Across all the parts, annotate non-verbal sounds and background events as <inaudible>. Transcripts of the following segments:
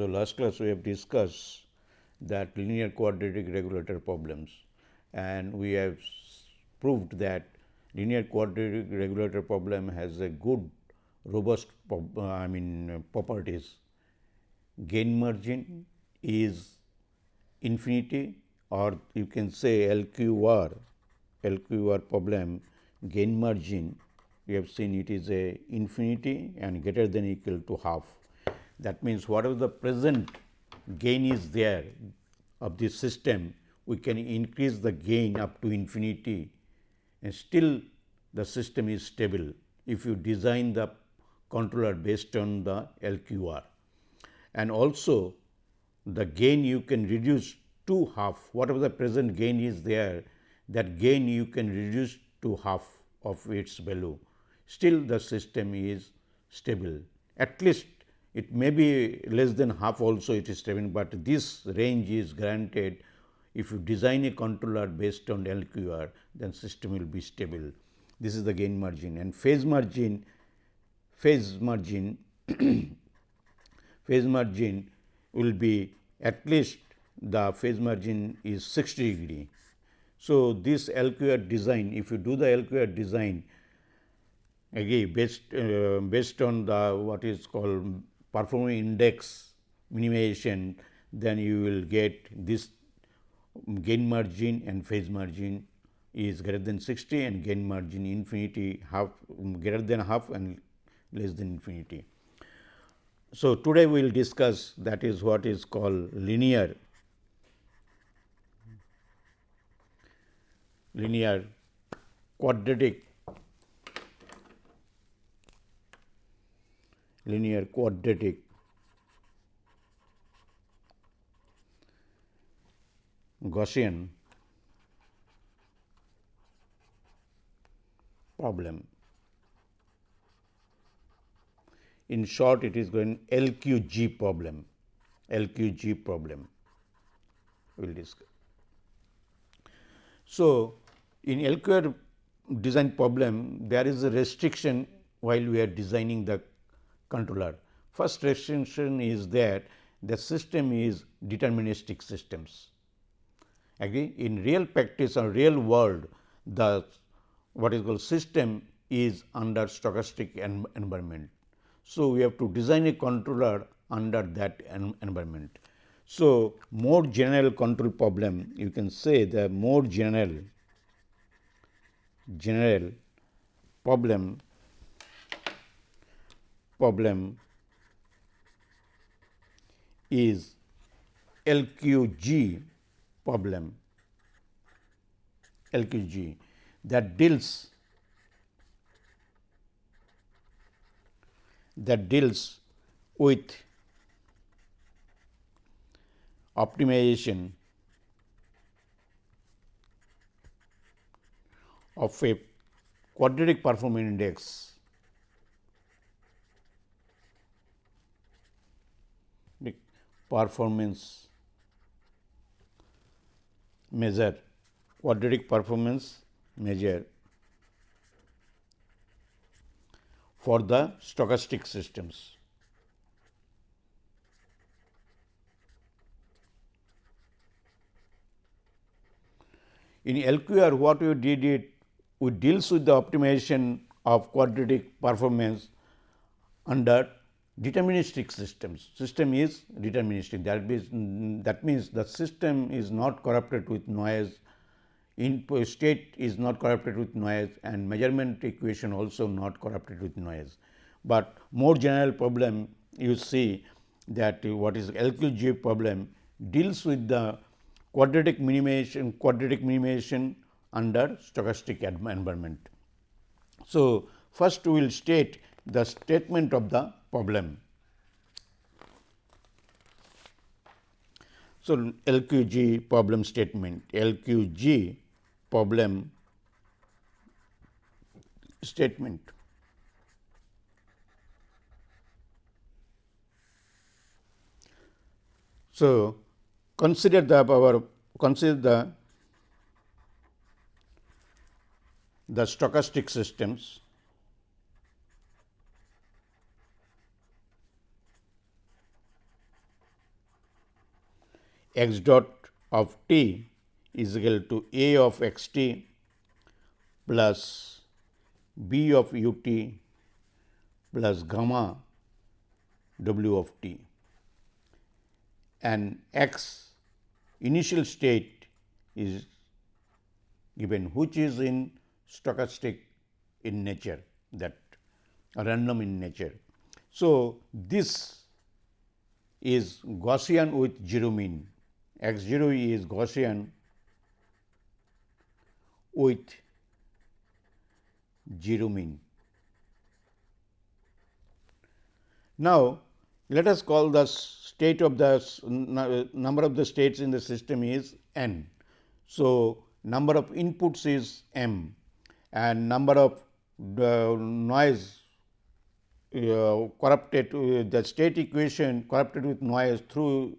So, last class we have discussed that linear quadratic regulator problems and we have proved that linear quadratic regulator problem has a good robust I mean properties. Gain margin is infinity or you can say LQR, LQR problem gain margin we have seen it is a infinity and greater than equal to half. That means, whatever the present gain is there of this system, we can increase the gain up to infinity and still the system is stable if you design the controller based on the LQR. And also the gain you can reduce to half, whatever the present gain is there, that gain you can reduce to half of its value. Still the system is stable. At least it may be less than half also it is stable, but this range is granted if you design a controller based on LQR, then system will be stable. This is the gain margin and phase margin, phase margin, <clears throat> phase margin will be at least the phase margin is 60 degree. So, this LQR design, if you do the LQR design again based uh, based on the what is called performance index minimization, then you will get this gain margin and phase margin is greater than 60 and gain margin infinity half greater than half and less than infinity. So, today we will discuss that is what is called linear linear quadratic linear quadratic Gaussian problem. In short, it is going LQG problem, LQG problem we will discuss. So, in LQR design problem, there is a restriction while we are designing the controller. First restriction is that the system is deterministic systems. Again, in real practice or real world, the what is called system is under stochastic en environment. So, we have to design a controller under that en environment. So, more general control problem you can say the more general general problem problem is LQG problem. LQG that deals that deals with optimization of a quadratic performance index performance. Measure quadratic performance measure for the stochastic systems. In LQR what we did it we deals with the optimization of quadratic performance under deterministic systems. System is deterministic that means, that means the system is not corrupted with noise, input state is not corrupted with noise and measurement equation also not corrupted with noise. But more general problem you see that what is LQG problem deals with the quadratic minimization quadratic minimization under stochastic environment. So, first we will state the statement of the problem. So, LQG problem statement, LQG problem statement. So, consider the our consider the the stochastic systems x dot of t is equal to a of x t plus b of u t plus gamma w of t and x initial state is given which is in stochastic in nature that random in nature. So, this is Gaussian with 0 mean x 0 is Gaussian with 0 mean. Now, let us call the state of the number of the states in the system is n. So, number of inputs is m and number of the noise uh, corrupted uh, the state equation corrupted with noise through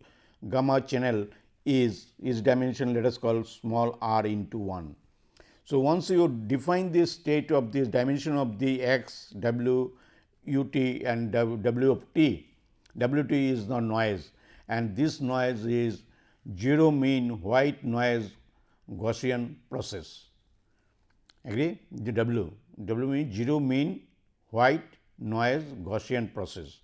gamma channel is is dimension let us call small r into 1. So, once you define this state of this dimension of the x w u t and w of t, w t is the noise and this noise is 0 mean white noise Gaussian process agree the w w means 0 mean white noise Gaussian process.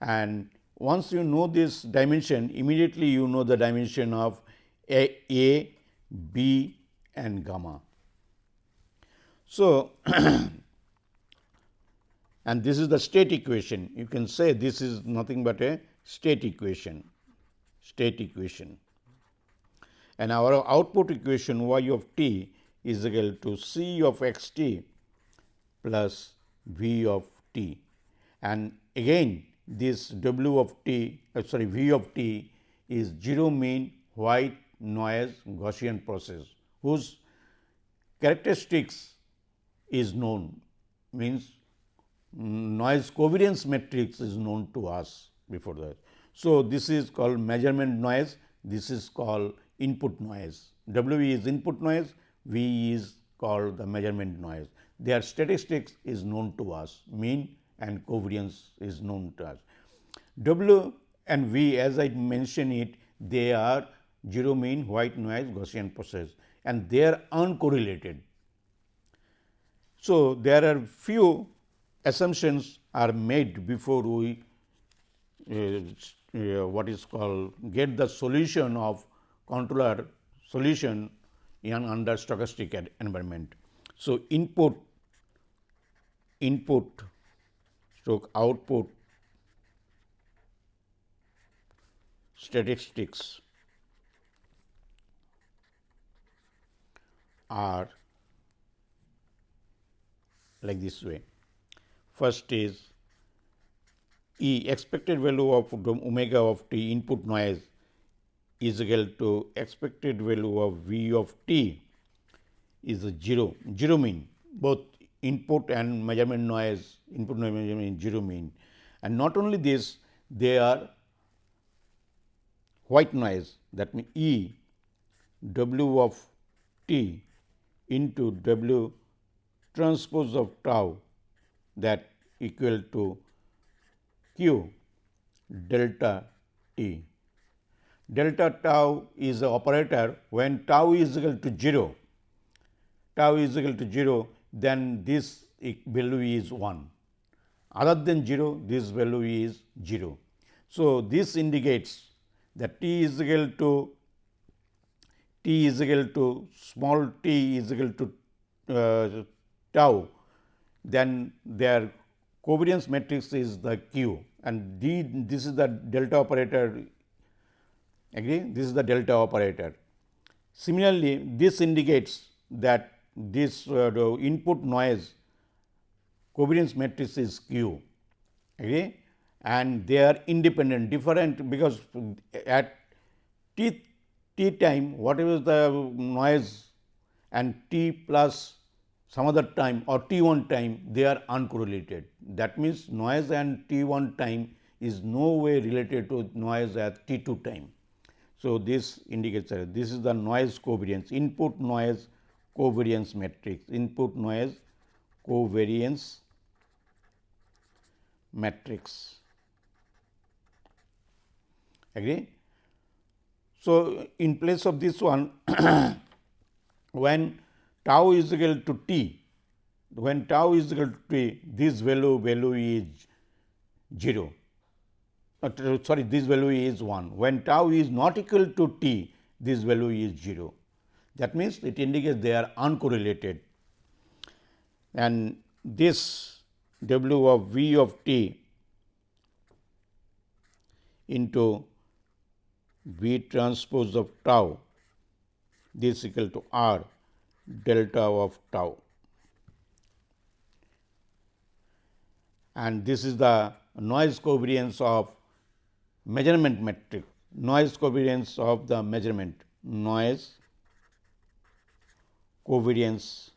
And once you know this dimension, immediately you know the dimension of A, A B and gamma. So, <clears throat> and this is the state equation. You can say this is nothing but a state equation, state equation. And our output equation y of t is equal to c of x t plus v of t and again this w of t uh, sorry v of t is 0 mean white noise Gaussian process whose characteristics is known means noise covariance matrix is known to us before that. So, this is called measurement noise, this is called input noise. W is input noise, V is called the measurement noise their statistics is known to us, mean and covariance is known to us. W and V as I mentioned it, they are 0 mean white noise Gaussian process and they are uncorrelated. So, there are few assumptions are made before we uh, uh, what is called get the solution of controller solution in under stochastic environment. So, input input stroke output statistics are like this way. First is E expected value of omega of t input noise is equal to expected value of V of t is 0, 0 mean both input and measurement noise, input noise measurement zero mean. And not only this, they are white noise that means E W of t into W transpose of tau that equal to q delta t. Delta tau is the operator when tau is equal to 0, tau is equal to 0 then this value is 1. Other than 0, this value is 0. So, this indicates that t is equal to t is equal to small t is equal to uh, tau, then their covariance matrix is the q and d this is the delta operator agree this is the delta operator. Similarly, this indicates that this uh, input noise covariance matrix is q okay and they are independent different because at t t time whatever the noise and t plus some other time or t 1 time they are uncorrelated that means noise and t 1 time is no way related to noise at t 2 time. So, this indicates that this is the noise covariance input noise covariance matrix input noise covariance matrix agree. So, in place of this one <coughs> when tau is equal to t, when tau is equal to t, this value value is 0, uh, sorry this value is 1. When tau is not equal to t, this value is 0. That means, it indicates they are uncorrelated and this w of v of t into V transpose of tau this equal to R delta of tau. And this is the noise covariance of measurement metric, noise covariance of the measurement, noise covariance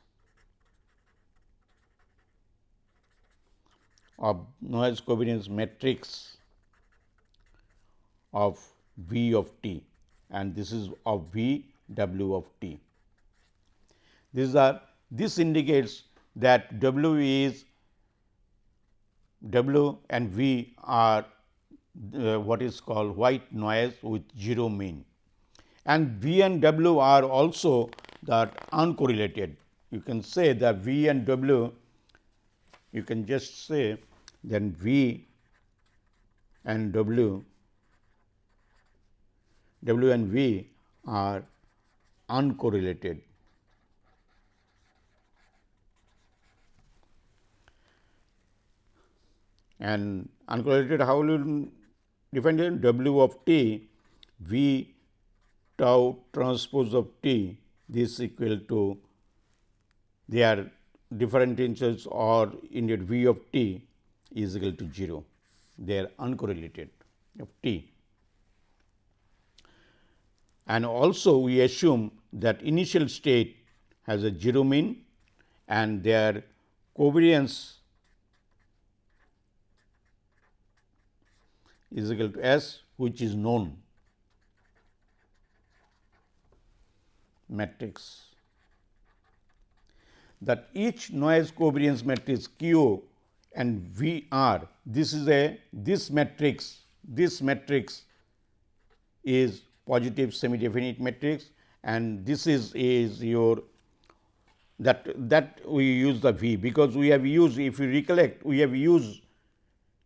of noise covariance matrix of V of t and this is of V W of t. These are this indicates that W is W and V are uh, what is called white noise with 0 mean and V and W are also that uncorrelated. You can say that V and W you can just say then V and W W and V are uncorrelated. And uncorrelated how will you define it? W of t V tau transpose of t this equal to they are different inches or indeed V of t is equal to 0. They are uncorrelated of t and also we assume that initial state has a 0 mean and their covariance is equal to S which is known matrix. That each noise covariance matrix Q and V R this is a this matrix this matrix is positive semi definite matrix and this is is your that that we use the V because we have used if you recollect we have used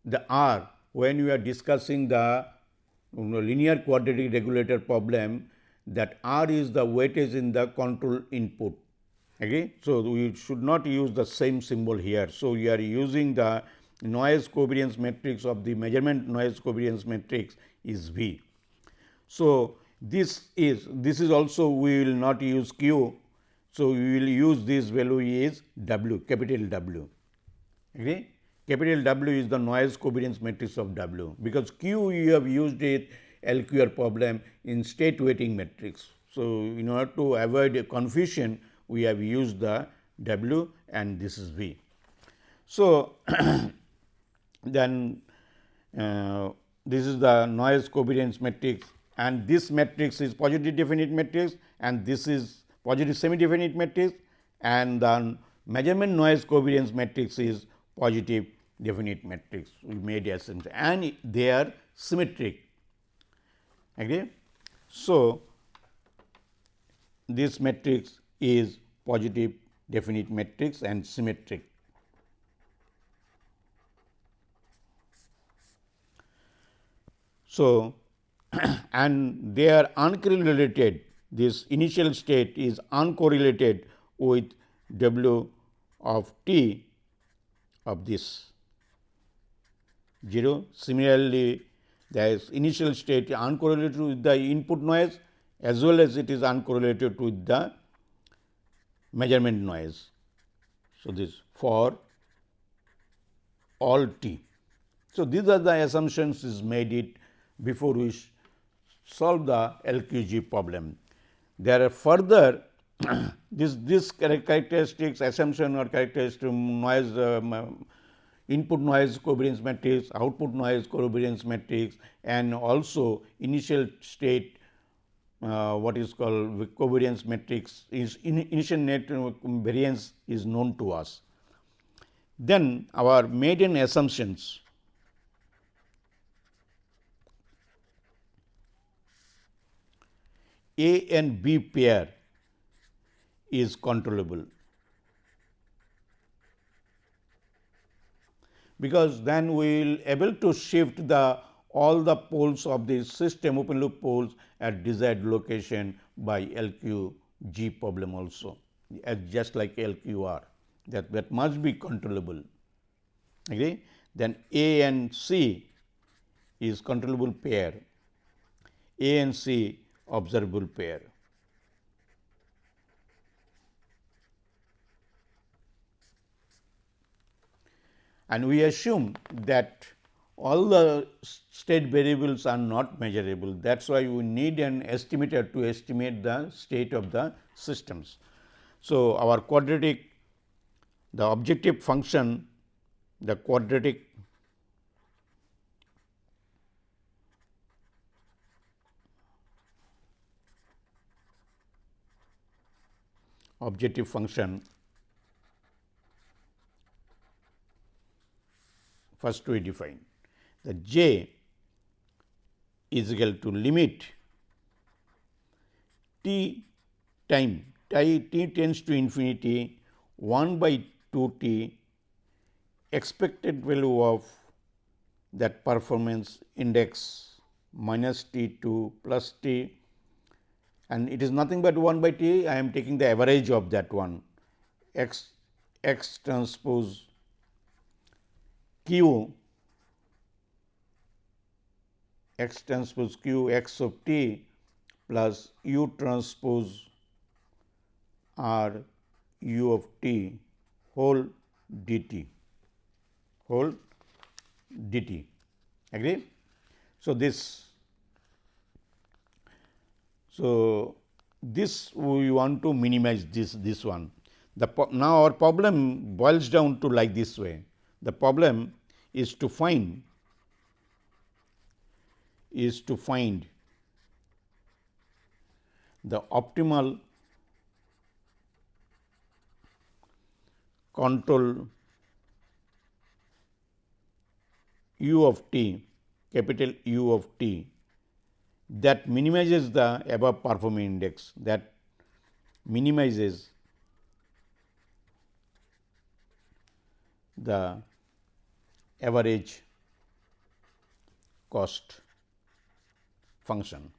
the R when we are discussing the linear quadratic regulator problem that R is the weightage in the control input. Okay. So, we should not use the same symbol here. So, we are using the noise covariance matrix of the measurement noise covariance matrix is V. So, this is this is also we will not use q. So, we will use this value is w capital W. Okay? Capital W is the noise covariance matrix of W, because q you have used it LQR problem in state weighting matrix. So, in order to avoid a confusion we have used the W and this is V. So, <clears throat> then uh, this is the noise covariance matrix and this matrix is positive definite matrix and this is positive semi definite matrix and the measurement noise covariance matrix is positive definite matrix we made assumption and they are symmetric. Okay. So, this matrix is positive definite matrix and symmetric. So, <clears throat> and they are uncorrelated this initial state is uncorrelated with W of t of this 0. Similarly, the initial state uncorrelated with the input noise as well as it is uncorrelated with the measurement noise. So, this for all t. So, these are the assumptions is made it before we solve the LQG problem. There are further <clears throat> this this characteristics assumption or characteristic noise um, input noise covariance matrix, output noise covariance matrix and also initial state uh, what is called covariance matrix is in initial net variance is known to us. Then our maiden assumptions A and B pair is controllable. Because then we will able to shift the all the poles of the system open loop poles at desired location by LQG problem also as just like LQR that, that must be controllable. Agree? Then A and C is controllable pair, A and C observable pair. And we assume that all the state variables are not measurable. That is why we need an estimator to estimate the state of the systems. So, our quadratic the objective function the quadratic objective function first we define. The j is equal to limit t time t, t tends to infinity 1 by 2 t expected value of that performance index minus t 2 plus t. And it is nothing but 1 by t. I am taking the average of that one. X x transpose q x transpose q x of t plus u transpose r u of t whole dt whole dt agree? So this so this we want to minimize this this one. The now our problem boils down to like this way. The problem is to find is to find the optimal control u of t capital U of t that minimizes the above performing index that minimizes the average cost function.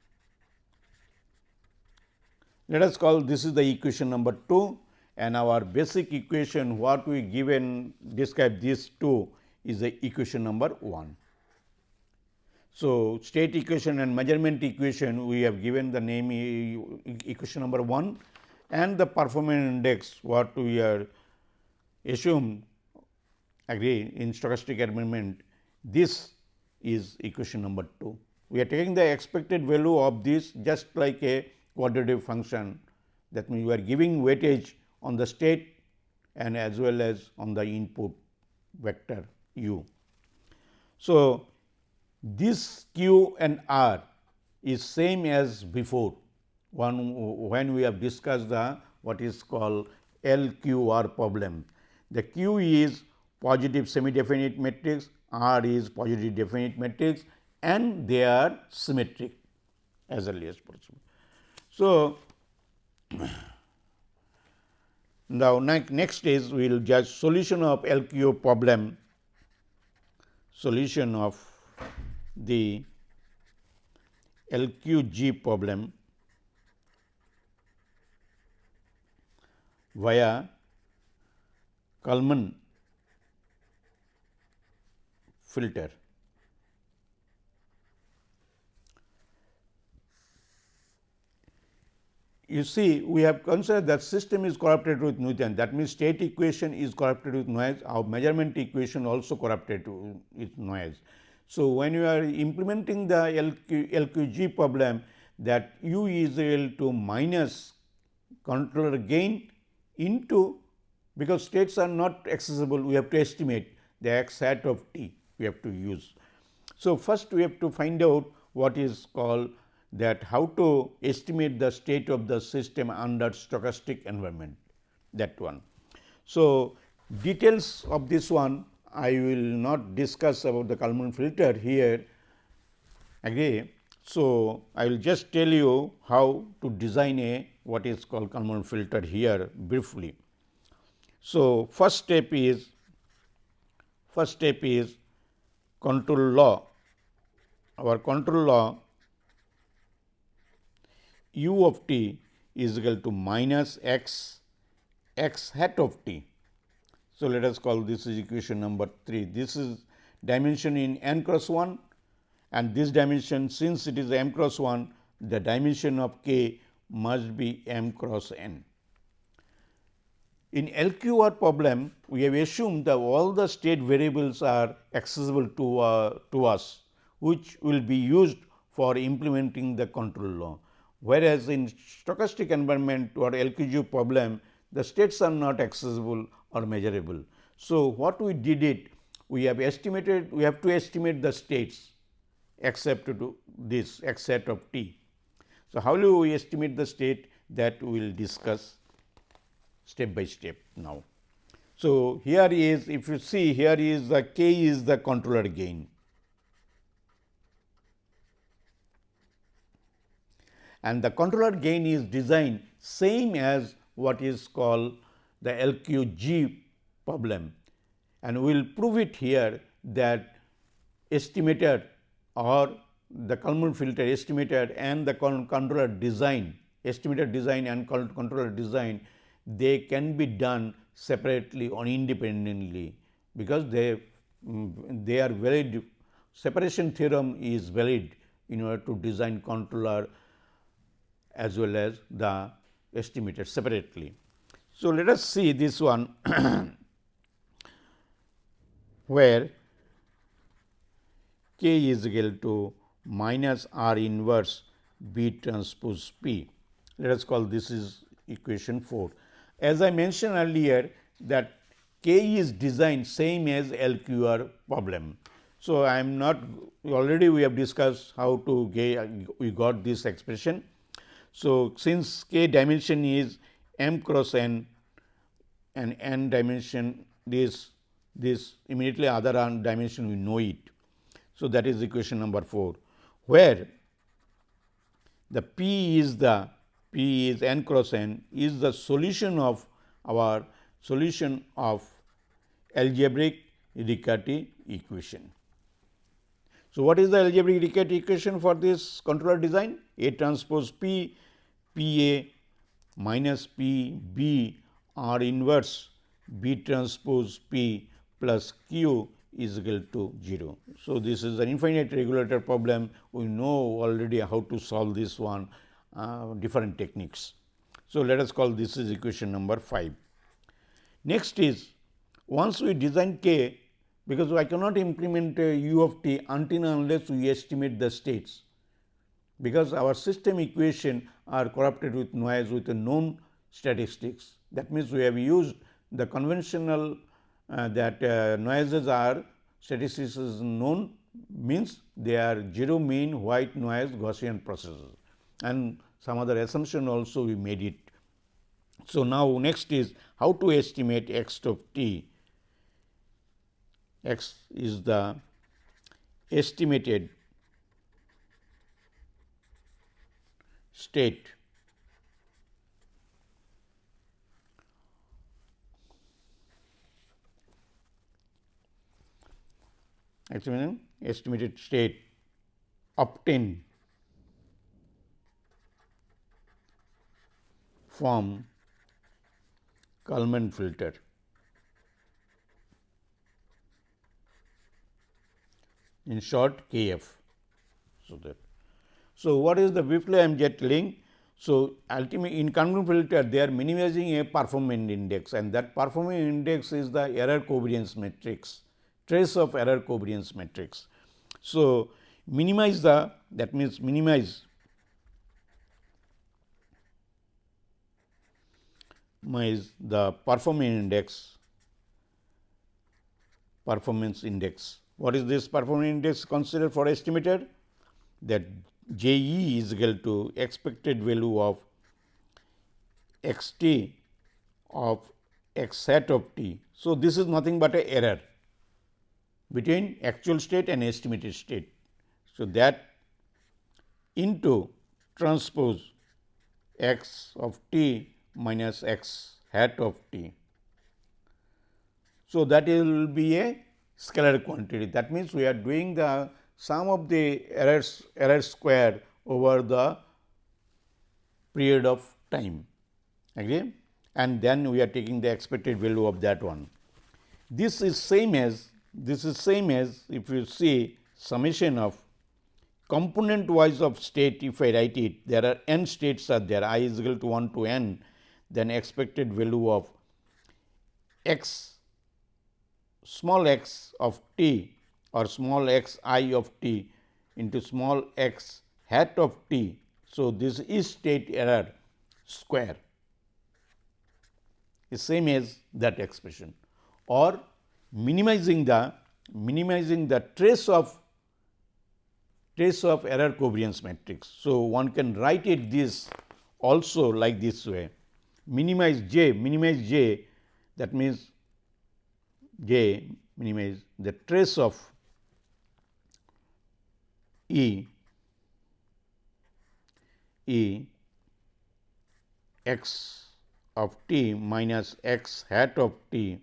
Let us call this is the equation number 2 and our basic equation what we given describe these two is the equation number 1. So, state equation and measurement equation we have given the name equation number 1 and the performance index what we are assume agree in stochastic environment this is equation number 2. We are taking the expected value of this just like a quadratic function that means, we are giving weightage on the state and as well as on the input vector u. So, this q and r is same as before one when we have discussed the what is called LQR problem. The q is positive semi definite matrix, r is positive definite matrix and they are symmetric as early as possible. So, <clears throat> now, next is we will judge solution of LQO problem, solution of the LQG problem via Kalman filter. you see we have considered that system is corrupted with Newton that means state equation is corrupted with noise our measurement equation also corrupted with noise. So, when you are implementing the LQ, LQG problem that u is equal to minus controller gain into because states are not accessible we have to estimate the x hat of t we have to use. So, first we have to find out what is called that how to estimate the state of the system under stochastic environment that one. So, details of this one I will not discuss about the Kalman filter here agree So, I will just tell you how to design a what is called Kalman filter here briefly. So, first step is first step is control law. Our control law u of t is equal to minus x x hat of t. So, let us call this is equation number 3. This is dimension in n cross 1 and this dimension since it is m cross 1 the dimension of k must be m cross n. In LQR problem, we have assumed that all the state variables are accessible to, uh, to us, which will be used for implementing the control law. Whereas, in stochastic environment or LQG problem, the states are not accessible or measurable. So, what we did it, we have estimated, we have to estimate the states except to this x set of t. So, how do we estimate the state that we will discuss step by step now. So, here is if you see here is the k is the controller gain and the controller gain is designed same as what is called the LQG problem and we will prove it here that estimator or the Kalman filter estimator and the controller design estimator design and controller design they can be done separately or independently because they mm, they are valid separation theorem is valid in order to design controller as well as the estimator separately. So, let us see this one <clears throat> where k is equal to minus r inverse b transpose p. Let us call this is equation 4. As I mentioned earlier that K is designed same as LQR problem. So, I am not already we have discussed how to get we got this expression. So, since k dimension is m cross n and n dimension this this immediately other dimension we know it. So, that is equation number 4 where the p is the P is n cross n is the solution of our solution of algebraic Riccati equation. So, what is the algebraic Riccati equation for this controller design? A transpose P P A minus P B R inverse B transpose P plus Q is equal to 0. So, this is an infinite regulator problem. We know already how to solve this one uh, different techniques. So, let us call this is equation number 5. Next is once we design k because I cannot implement uh, u of t until unless we estimate the states because our system equation are corrupted with noise with a known statistics. That means, we have used the conventional uh, that uh, noises are statistics is known means they are 0 mean white noise Gaussian processes and some other assumption also we made it. So, now next is how to estimate x of t, x is the estimated state. Estimated state obtained from Kalman filter. In short KF. So, that. So, what is the Whipple jet link? So, ultimately in Kalman filter they are minimizing a performance index and that performance index is the error covariance matrix, trace of error covariance matrix. So, minimize the that means minimize is the performance index performance index. What is this performance index considered for estimator? That J e is equal to expected value of x t of x hat of t. So, this is nothing but a error between actual state and estimated state. So, that into transpose x of t minus x hat of t. So, that will be a scalar quantity that means, we are doing the sum of the errors error square over the period of time agree and then we are taking the expected value of that one. This is same as this is same as if you see summation of component wise of state if I write it there are n states are there i is equal to 1 to n then expected value of x small x of t or small x i of t into small x hat of t. So, this is state error square is same as that expression or minimizing the minimizing the trace of trace of error covariance matrix. So, one can write it this also like this way minimize j minimize j that means j minimize the trace of E E x of t minus x hat of t.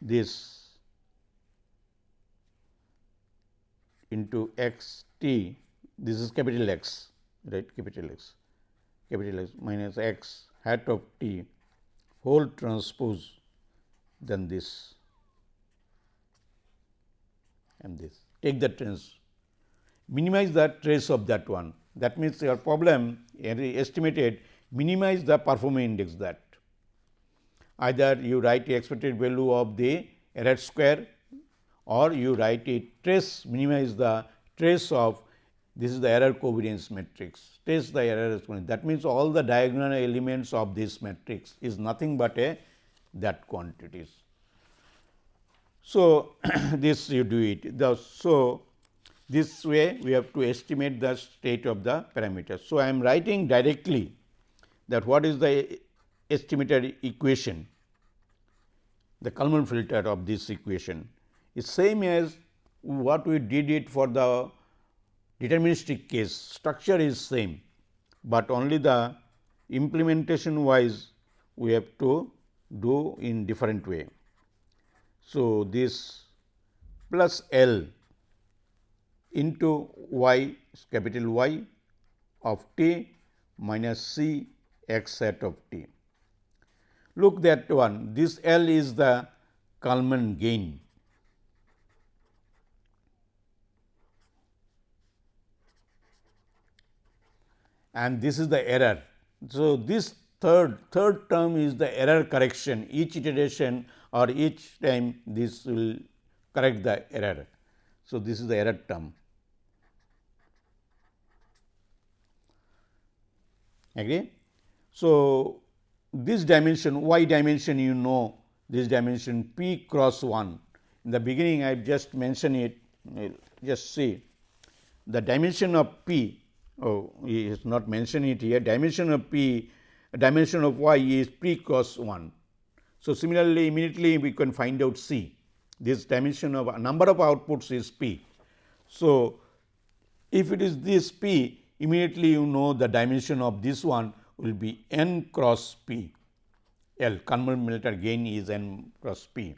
This into x t. This is capital X right? Capital X capital X minus x hat of t whole transpose then this. And this. Take the trace. Minimize the trace of that one. That means your problem estimated minimize the performance index that. Either you write the expected value of the error square or you write a trace minimize the trace of this is the error covariance matrix trace the error that means all the diagonal elements of this matrix is nothing but a that quantities. So, <clears throat> this you do it the so this way we have to estimate the state of the parameter. So, I am writing directly that what is the estimated equation, the Kalman filter of this equation is same as what we did it for the deterministic case structure is same, but only the implementation wise we have to do in different way. So, this plus L into y capital Y of t minus c x hat of t. Look that one this L is the Kalman gain and this is the error. So, this third third term is the error correction each iteration or each time this will correct the error. So, this is the error term. Agree? So, this dimension y dimension you know this dimension p cross 1 in the beginning I have just mentioned it just see the dimension of p oh he has not mentioned it here dimension of p dimension of y is p cross 1. So, similarly immediately we can find out c this dimension of number of outputs is p. So, if it is this p immediately you know the dimension of this one will be n cross p L Kalman filter gain is n cross p.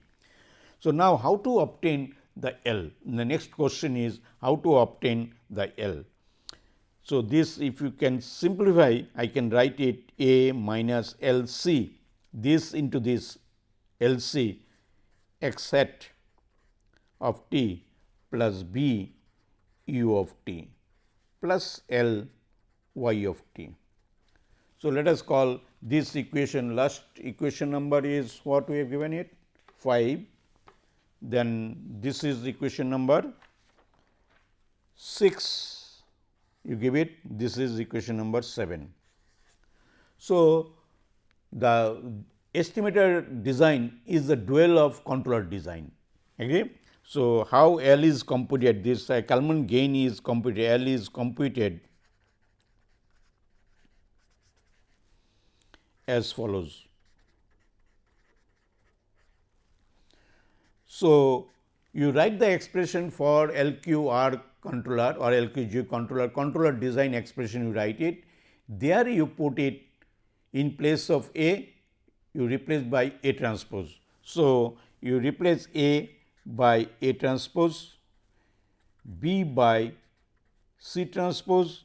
So, now how to obtain the L? The next question is how to obtain the L. So, this if you can simplify I can write it A minus L c. This into this L c x hat of t plus b u of t plus L y of t. So, let us call this equation last equation number is what we have given it? 5 then this is equation number 6 you give it this is equation number 7. So, the estimator design is the dual of controller design agree. So, how L is computed this uh, Kalman gain is computed L is computed as follows. So, you write the expression for LQR controller or LQG controller, controller design expression you write it. There you put it in place of A, you replace by A transpose. So, you replace A by A transpose, B by C transpose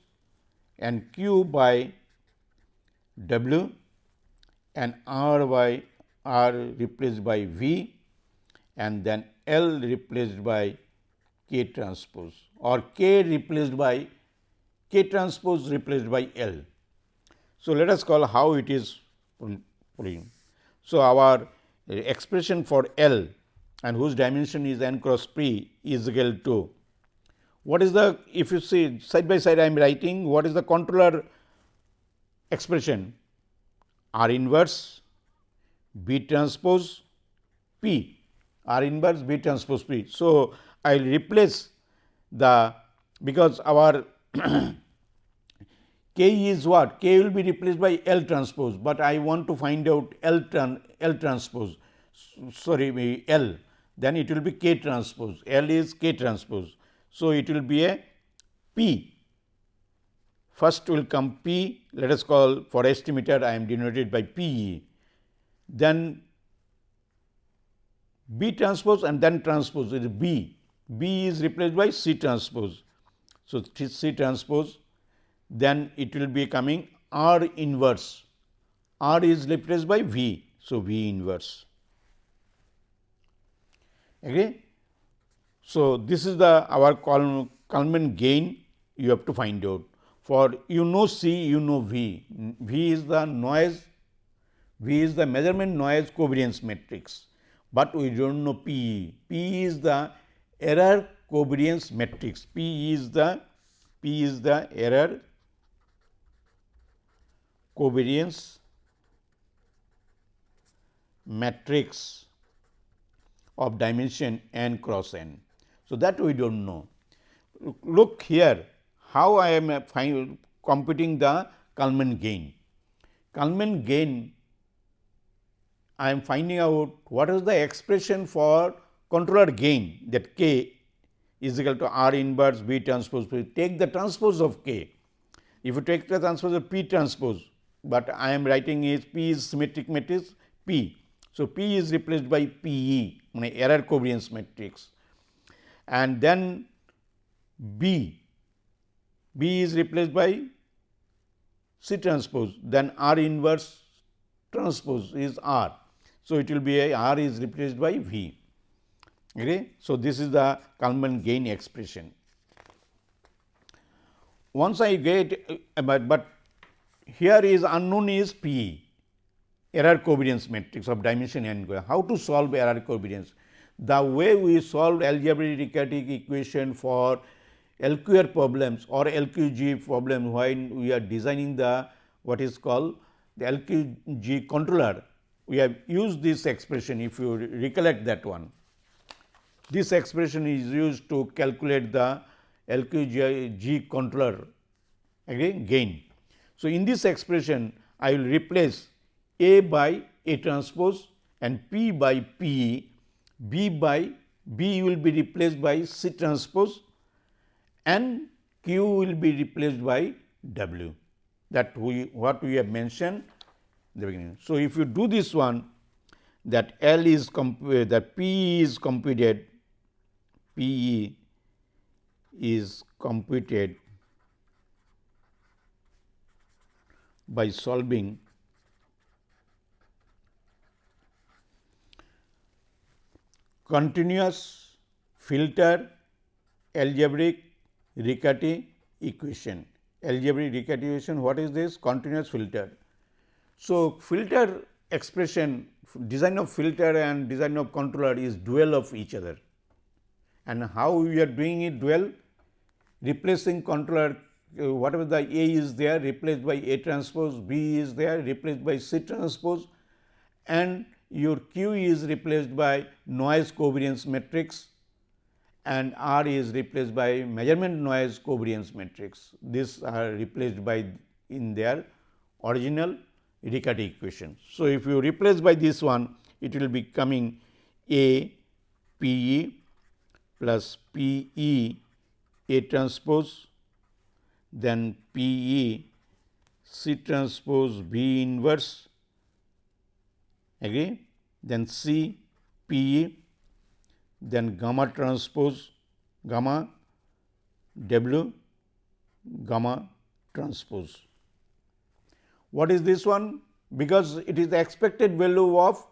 and Q by W and R by R replaced by V and then L replaced by K transpose or K replaced by K transpose replaced by L. So, let us call how it is putting. So, our uh, expression for L and whose dimension is n cross p is equal to what is the if you see side by side I am writing what is the controller expression R inverse B transpose P R inverse B transpose P. So, I will replace the because our <clears throat> K is what? K will be replaced by L transpose, but I want to find out L, tran, L transpose. Sorry L. Then it will be K transpose. L is K transpose. So, it will be a P. First will come P. Let us call for estimator I am denoted by P e. Then B transpose and then transpose is B. B is replaced by C transpose. So, C transpose then it will be coming R inverse. R is replaced by V. So, V inverse. Okay. So, this is the our Kalman gain you have to find out. For you know C, you know V. V is the noise, V is the measurement noise covariance matrix but we do not know P. P is the error covariance matrix. P is the P is the error covariance matrix of dimension n cross n. So, that we do not know. Look here how I am uh, computing the Kalman gain. Kalman gain I am finding out what is the expression for controller gain that k is equal to R inverse B transpose P. Take the transpose of k. If you take the transpose of P transpose, but I am writing is P is symmetric matrix P. So, P is replaced by P e error covariance matrix and then B, B is replaced by C transpose then R inverse transpose is R so, it will be a R is replaced by V. Okay. So, this is the Kalman gain expression. Once I get, uh, but, but here is unknown is P error covariance matrix of dimension n. How to solve error covariance? The way we solved algebraic equation for LQR problems or LQG problem when we are designing the what is called the LQG controller we have used this expression if you recollect that one. This expression is used to calculate the LQG controller again gain. So, in this expression I will replace A by A transpose and P by P, B by B will be replaced by C transpose and Q will be replaced by W that we what we have mentioned in the beginning. So, if you do this one that L is that P is computed P E is computed by solving continuous filter algebraic Riccati equation. Algebraic Riccati equation what is this? Continuous filter. So, filter expression design of filter and design of controller is dual of each other and how we are doing it well replacing controller uh, whatever the A is there replaced by A transpose, B is there replaced by C transpose and your Q is replaced by noise covariance matrix and R is replaced by measurement noise covariance matrix. These are replaced by in their original Riccati equation. So, if you replace by this one it will be coming A P E plus P E A transpose, then P E C transpose B inverse, agree, then C P E, then gamma transpose gamma W gamma transpose. What is this one? Because it is the expected value of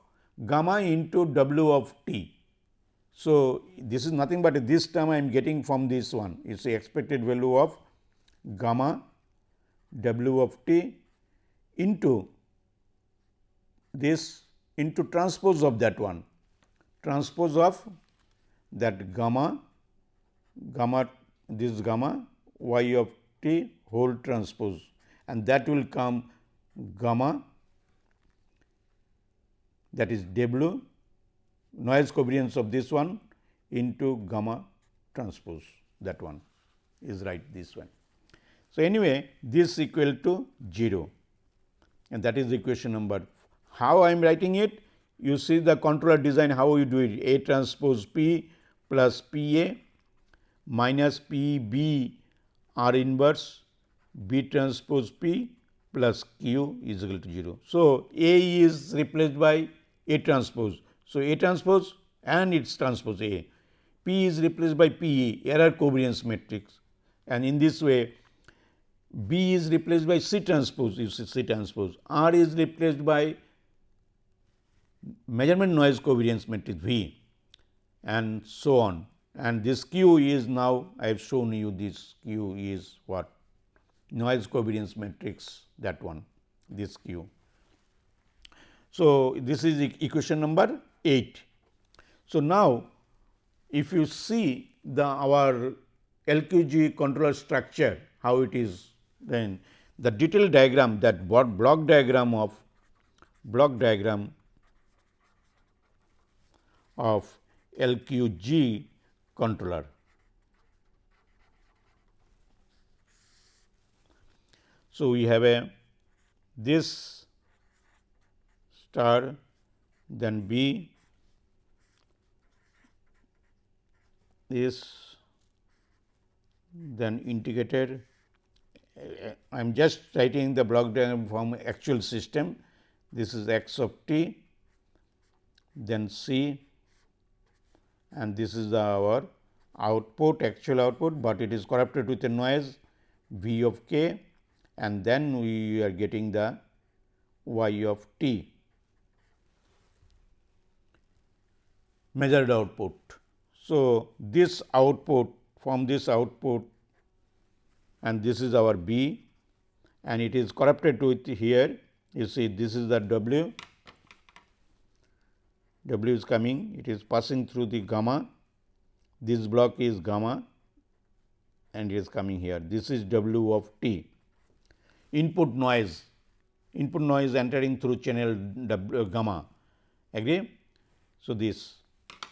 gamma into W of t. So, this is nothing but this term I am getting from this one. It is the expected value of gamma W of t into this into transpose of that one, transpose of that gamma, gamma this gamma y of t whole transpose and that will come gamma that is W noise covariance of this one into gamma transpose that one is right this one. So, anyway this equal to 0 and that is equation number. How I am writing it? You see the controller design how you do it A transpose P plus P A minus P B R inverse B transpose P plus Q is equal to 0. So, A is replaced by A transpose. So, A transpose and its transpose A. P is replaced by P E error covariance matrix and in this way B is replaced by C transpose you see C transpose R is replaced by measurement noise covariance matrix V and so on and this Q is now I have shown you this Q is what noise covariance matrix that one this Q. So, this is equation number 8. So, now if you see the our LQG controller structure how it is then the detailed diagram that what block diagram of block diagram of LQG controller. So, we have a this star then B is then integrated I am just writing the block diagram from actual system. This is x of t, then C and this is our output actual output, but it is corrupted with a noise V of k and then we are getting the y of t measured output. So, this output from this output and this is our B and it is corrupted with here. You see this is the W, W is coming. It is passing through the gamma. This block is gamma and it is coming here. This is W of t. Input noise. Input noise entering through channel w, gamma. Agree. So, this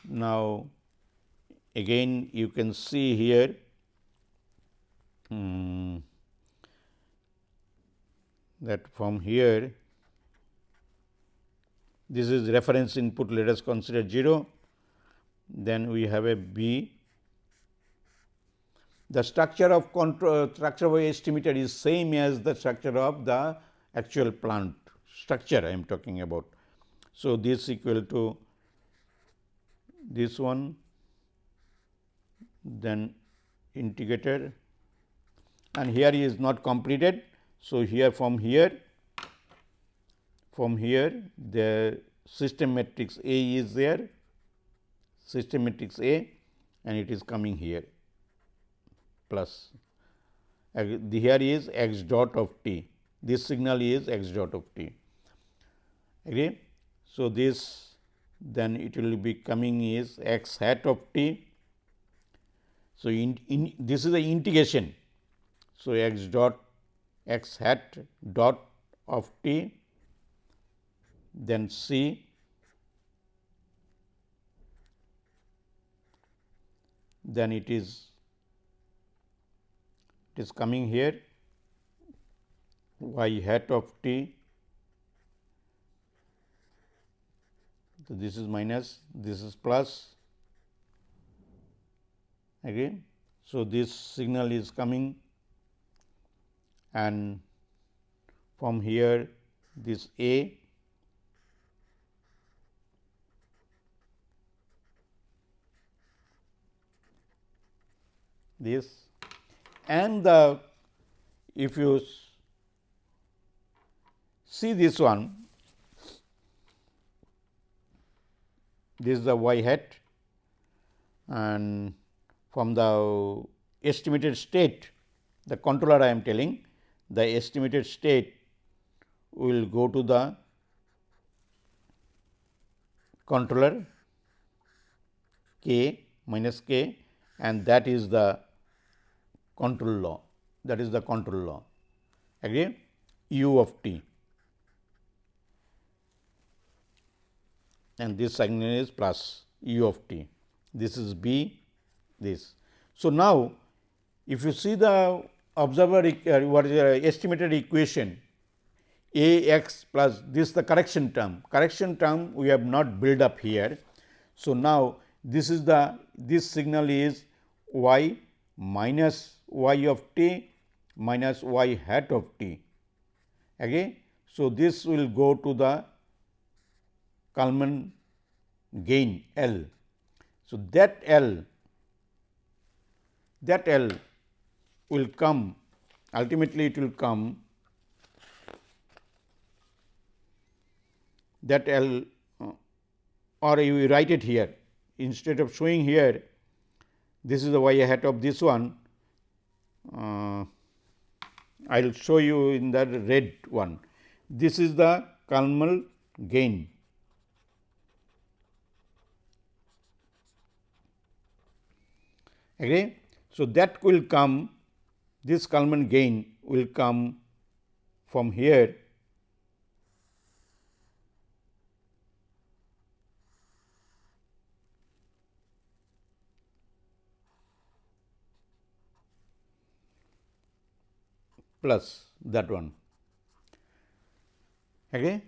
now again you can see here Hmm. that from here this is reference input let us consider 0 then we have a b the structure of control structure of estimator is same as the structure of the actual plant structure I am talking about. So, this equal to this one then integrated. And here is not completed. So, here from here from here the system matrix A is there. System matrix A and it is coming here plus. Here is x dot of t. This signal is x dot of t. Agree. So, this then it will be coming is x hat of t. So, in, in this is the integration so, x dot x hat dot of t then c then it is it is coming here y hat of t. So, this is minus this is plus again. So, this signal is coming and from here this A this and the if you see this one this is the y hat. And from the estimated state the controller I am telling the estimated state will go to the controller k minus k and that is the control law. That is the control law. Again u of t and this sign is plus u of t this is b this. So, now if you see the observer uh, what is the estimated equation a x plus this the correction term correction term we have not built up here. So, now this is the this signal is y minus y of t minus y hat of t okay. So, this will go to the Kalman gain L. So, that L that L will come ultimately it will come that L uh, or you write it here instead of showing here this is the y hat of this one uh, I will show you in the red one. This is the Kalman gain. Agree? So, that will come this Kalman gain will come from here plus that one. Okay.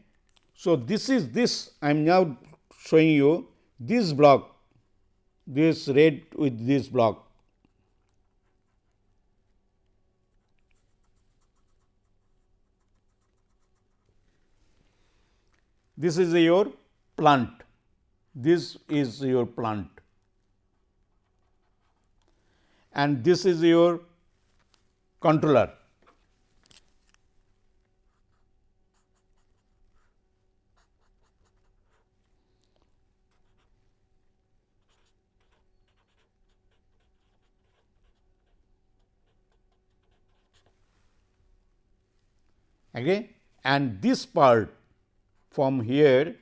So, this is this I am now showing you this block this red with this block. This is your plant, this is your plant and this is your controller. Okay, and this part from here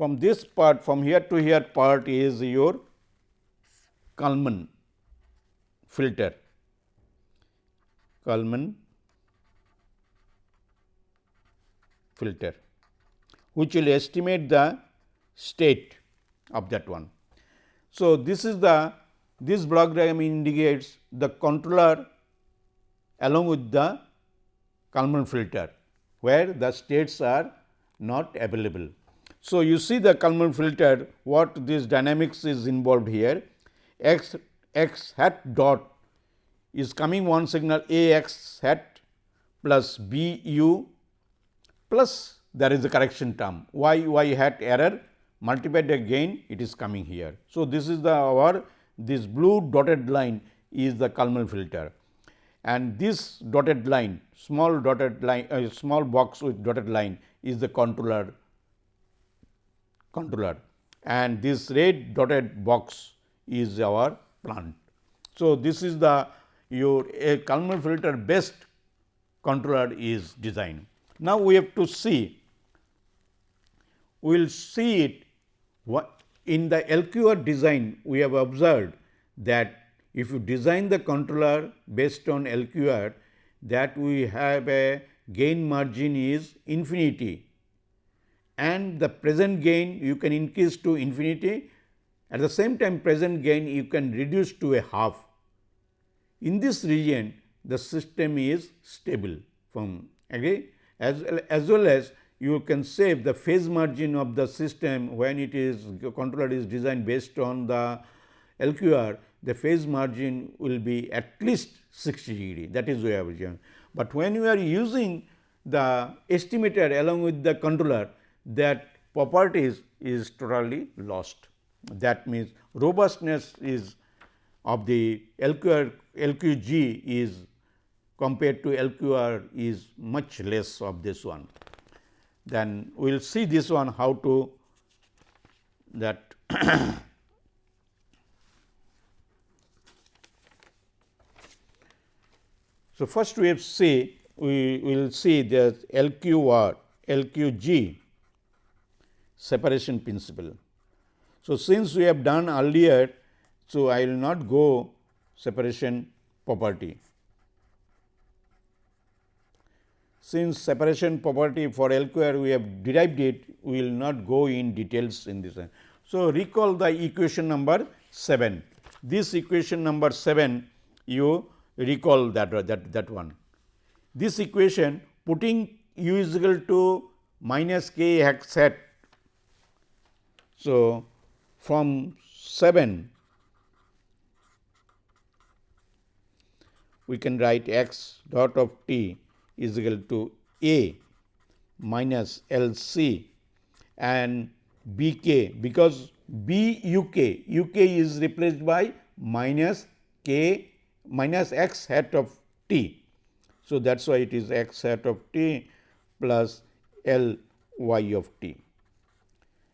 from this part from here to here part is your Kalman filter, Kalman filter which will estimate the state of that one. So, this is the this block diagram indicates the controller along with the Kalman filter, where the states are not available. So, you see the Kalman filter what this dynamics is involved here. X x hat dot is coming one signal a x hat plus b u plus there is a correction term. Y y hat error multiplied again it is coming here. So, this is the our this blue dotted line is the Kalman filter. And this dotted line small dotted line uh, small box with dotted line is the controller controller and this red dotted box is our plant. So, this is the your a Kalman filter based controller is designed. Now, we have to see we will see it what in the LQR design we have observed that if you design the controller based on LQR that we have a gain margin is infinity and the present gain you can increase to infinity. At the same time present gain you can reduce to a half. In this region the system is stable. From agree? As, as well as you can save the phase margin of the system when it is controller is designed based on the LQR the phase margin will be at least 60 degree. That is way of But when you are using the estimator along with the controller that properties is totally lost. That means, robustness is of the LQR LQG is compared to LQR is much less of this one. Then we will see this one how to that <coughs> So, first we have see we will see the LQR, LQG separation principle. So, since we have done earlier, so I will not go separation property. Since separation property for LQR we have derived it, we will not go in details in this. So, recall the equation number 7. This equation number 7 you recall that that that one. This equation putting u is equal to minus k hat. So, from 7 we can write x dot of t is equal to a minus L c and b k because b u k u k is replaced by minus k minus x hat of t. So, that is why it is x hat of t plus L y of t.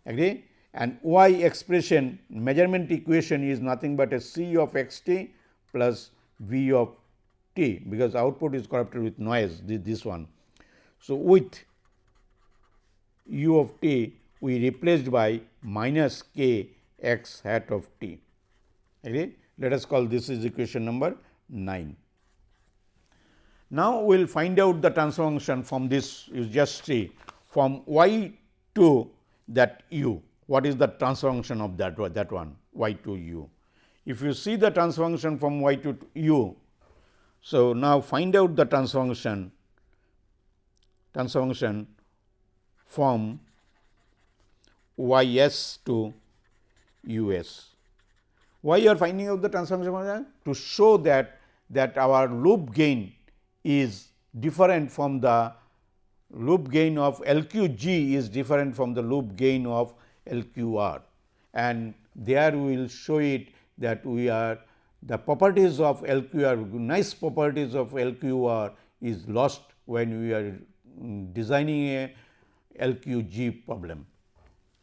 Agree? And y expression measurement equation is nothing but a c of x t plus v of t, because output is corrupted with noise this, this one. So, with u of t we replaced by minus k x hat of t. Agree? Let us call this is equation number 9. Now, we will find out the transfer function from this you just see from y to that u. What is the transfer function of that, that one y to u? If you see the transfer function from y to u, so now find out the transfer function from y s to u s. Why you are finding out the transformation? To show that that our loop gain is different from the loop gain of LQG is different from the loop gain of LQR and there we will show it that we are the properties of LQR nice properties of LQR is lost when we are designing a LQG problem.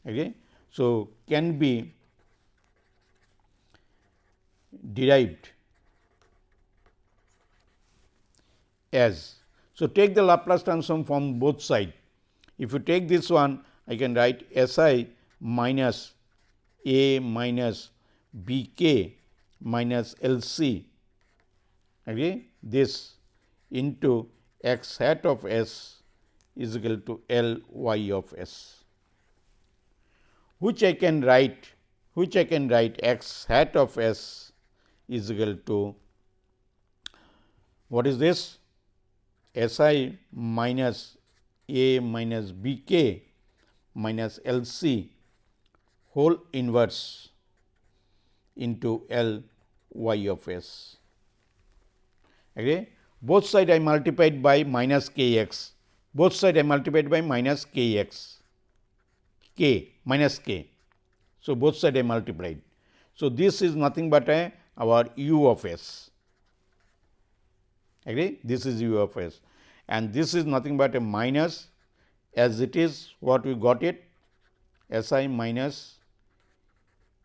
Okay. So, can be derived as. So, take the Laplace transform from both side. If you take this one, I can write S i minus a minus b k minus L c. Okay, this into x hat of s is equal to L y of s, which I can write which I can write x hat of s is equal to what is this? S i minus a minus b k minus L c whole inverse into L y of s. Okay. Both side I multiplied by minus k x, both side I multiplied by minus k x, k minus k. So, both side I multiplied. So, this is nothing but a our u of s agree this is u of s and this is nothing but a minus as it is what we got it S i minus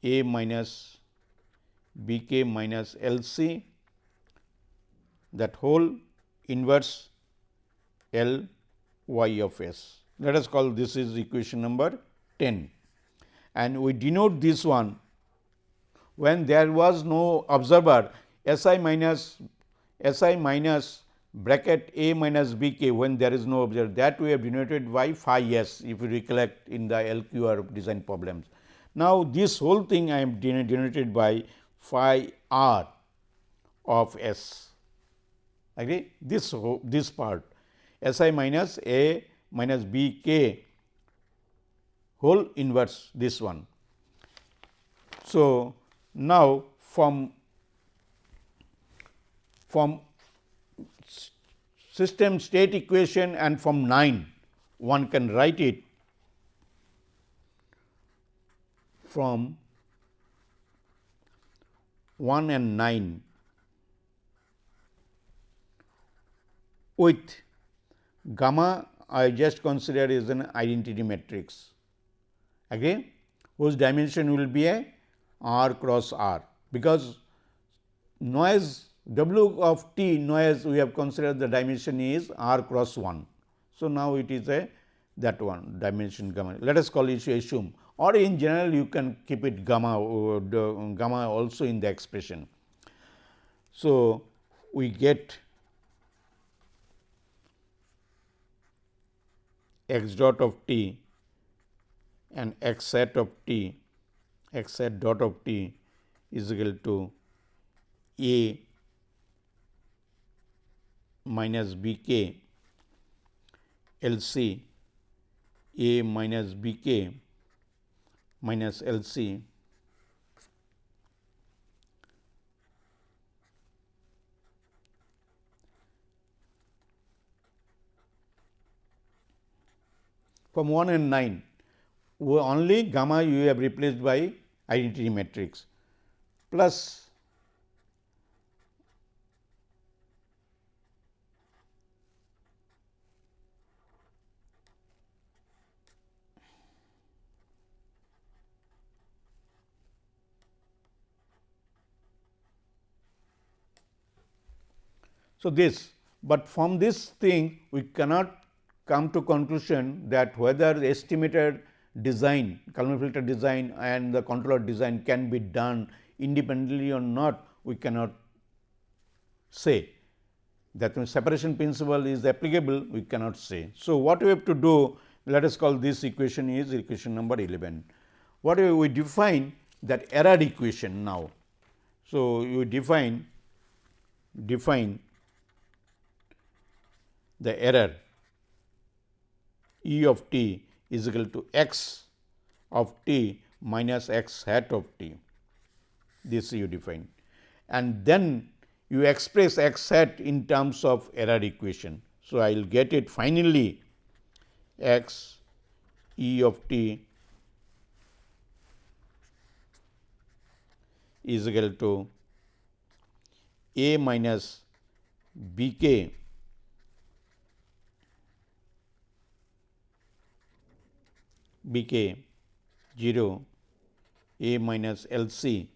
a minus b k minus L c that whole inverse L y of s. Let us call this is equation number 10 and we denote this one when there was no observer S i minus S i minus bracket a minus b k when there is no observer that we have denoted by phi s if you recollect in the LQR design problems. Now, this whole thing I am denoted by phi r of s. Agree? This this part. S i minus a minus b k whole inverse this one. So, now from from system state equation and from 9 one can write it from 1 and 9 with gamma I just consider is an identity matrix. Again whose dimension will be a r cross r? Because noise W of t noise we have considered the dimension is r cross 1. So, now it is a that one dimension gamma. Let us call it assume or in general you can keep it gamma uh, gamma also in the expression. So, we get x dot of t and x hat of t x hat dot of t is equal to a minus b k L C A minus B k minus L C. From 1 and 9 only gamma you have replaced by identity matrix. Plus So, this, but from this thing we cannot come to conclusion that whether the estimated design, Kalman filter design and the controller design can be done independently or not, we cannot say. That means, separation principle is applicable, we cannot say. So, what we have to do, let us call this equation is equation number 11. What we define that error equation now. So, you define define the error E of t is equal to x of t minus x hat of t. This you define and then you express x hat in terms of error equation. So, I will get it finally x E of t is equal to a minus b k B k 0 A minus L C.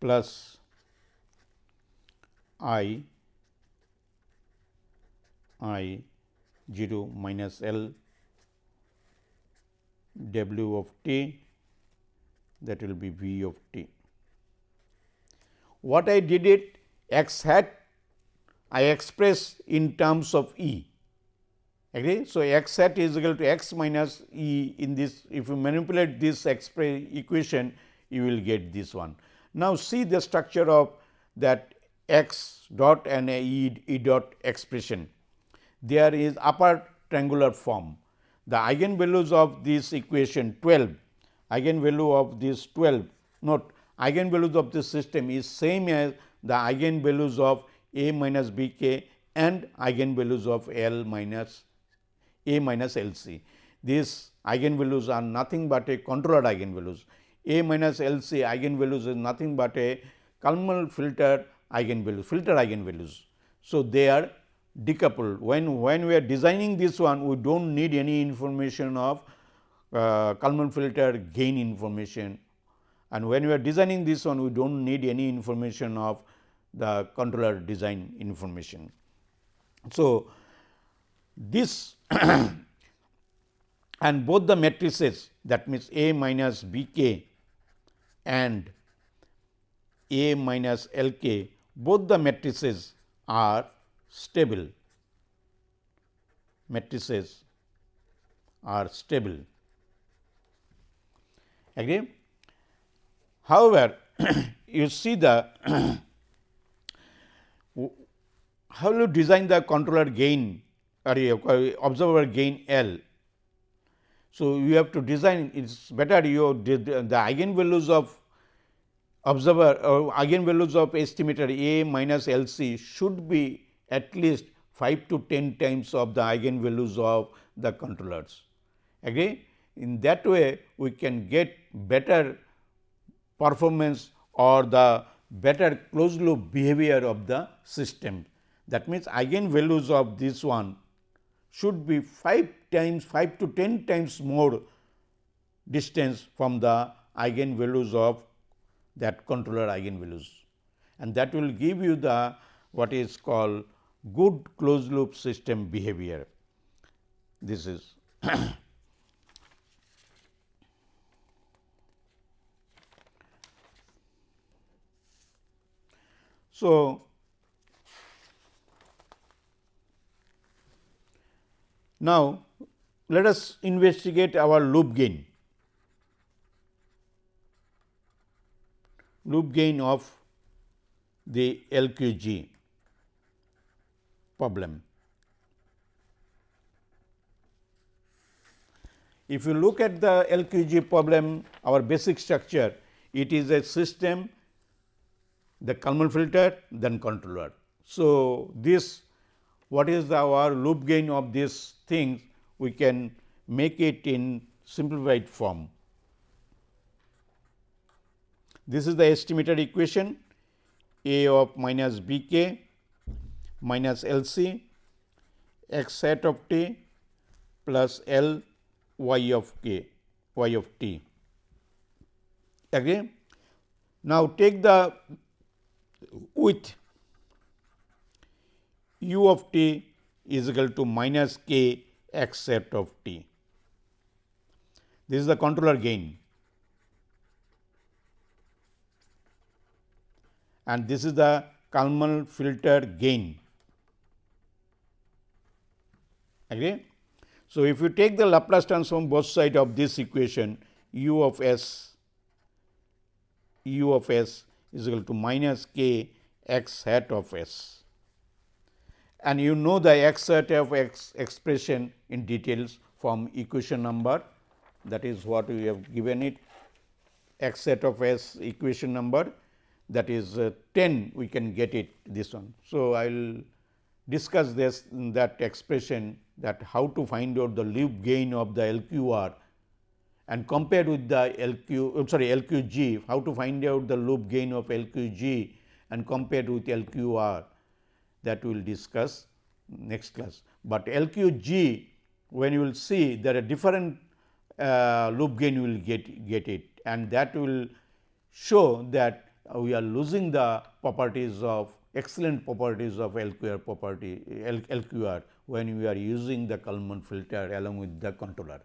Plus I I 0 minus L W of t that will be V of t what I did it x hat I express in terms of E. Agree? So, x hat is equal to x minus E in this if you manipulate this equation you will get this one. Now, see the structure of that x dot and e, e dot expression. There is upper triangular form. The eigenvalues of this equation 12, eigenvalue of this 12, note eigenvalues of this system is same as the eigenvalues of A minus B k and eigenvalues of L minus A minus L c. These eigenvalues are nothing but a controlled eigenvalues. A minus L c eigenvalues is nothing but a Kalman filter eigenvalues, filter eigenvalues. So, they are decoupled. When, when we are designing this one, we do not need any information of uh, Kalman filter gain information and when we are designing this one we do not need any information of the controller design information. So, this <coughs> and both the matrices that means A minus B k and A minus L k both the matrices are stable matrices are stable. Agree? However, <clears throat> you see the <clears throat> how you design the controller gain or uh, observer gain L. So, you have to design it is better you the eigenvalues of observer uh, or eigenvalues of estimator A minus L c should be at least 5 to 10 times of the eigenvalues of the controllers. Agree? In that way, we can get better performance or the better closed loop behavior of the system. That means, eigenvalues of this one should be 5 times 5 to 10 times more distance from the eigenvalues of that controller eigenvalues and that will give you the what is called good closed loop system behavior. This is <clears throat> so now let us investigate our loop gain. Loop gain of the LQG problem. If you look at the LQG problem, our basic structure, it is a system, the Kalman filter, then controller. So, this what is the, our loop gain of these things, we can make it in simplified form. This is the estimated equation A of minus B k minus L c x hat of t plus L y of k y of t. Again, now take the width u of t is equal to minus k x hat of t. This is the controller gain and this is the Kalman filter gain. Agree? So, if you take the Laplace transform both sides of this equation u of s u of s is equal to minus k x hat of s. And you know the x hat of x expression in details from equation number. That is what we have given it. X hat of s equation number. That is uh, 10 we can get it this one. So, I will discuss this that expression that how to find out the loop gain of the LQR and compared with the LQ uh, sorry LQG how to find out the loop gain of LQG and compared with LQR that we will discuss next class. But LQG when you will see there are different uh, loop gain you will get get it and that will show that we are losing the properties of excellent properties of LQR property LQR when we are using the Kalman filter along with the controller.